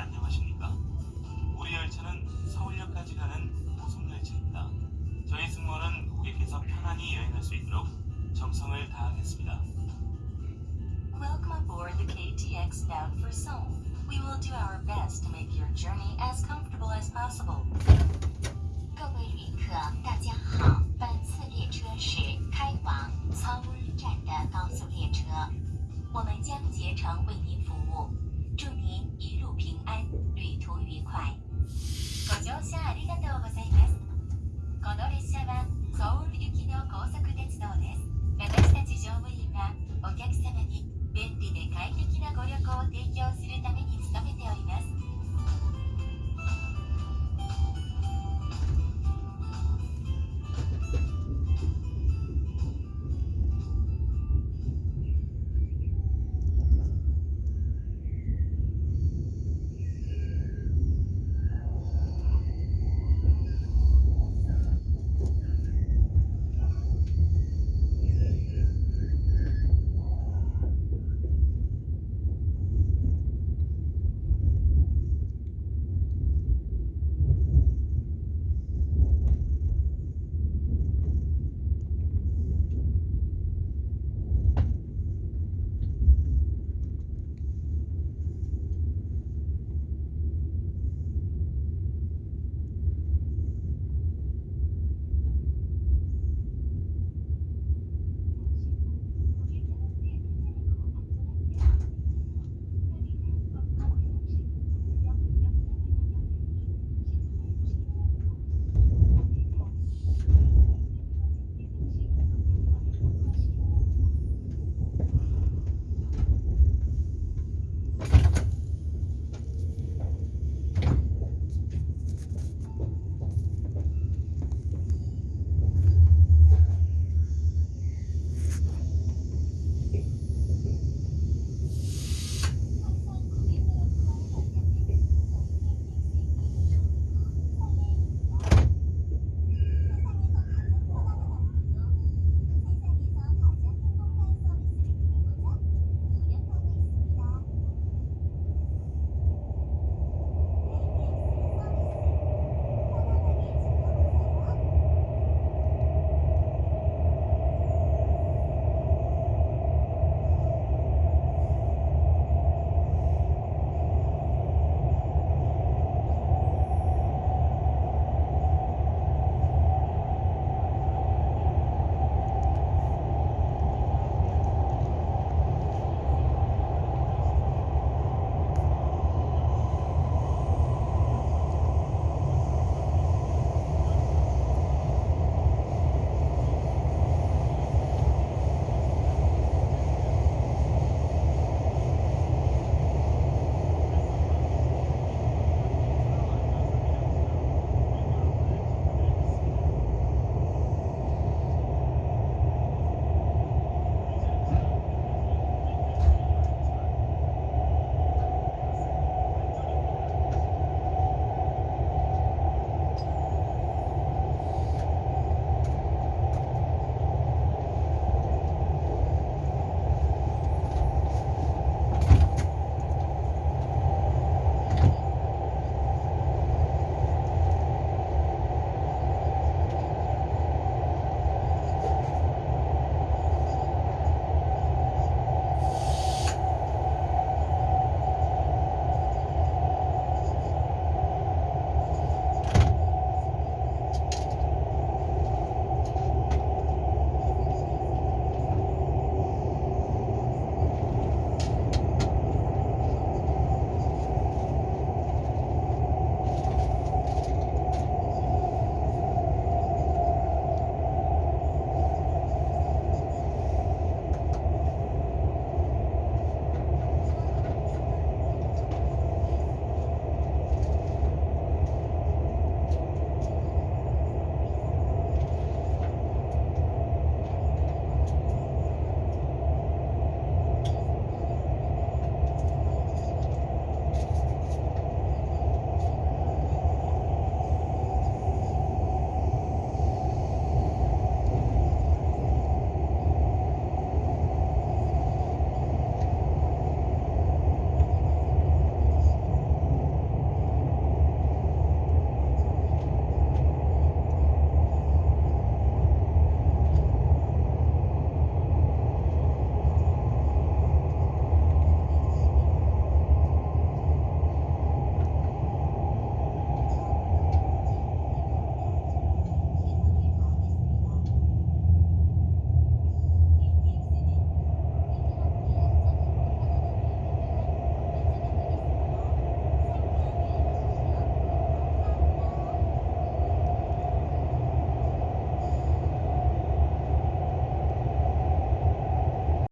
안녕하십니까? 우리 열차는 서울역까지 가는 무슨 열차입니다. 저희 승무원은 고객께서 편안히 여행할 수 있도록 정성을 다하겠습니다. Welcome aboard the KTX bound for Seoul. We will do our best to make your journey as comfortable as possible. 各位旅客，大家好，本次列车是开往서울站的高速列车，我们将竭诚为您服务。 祝您一路平安旅途愉快广州下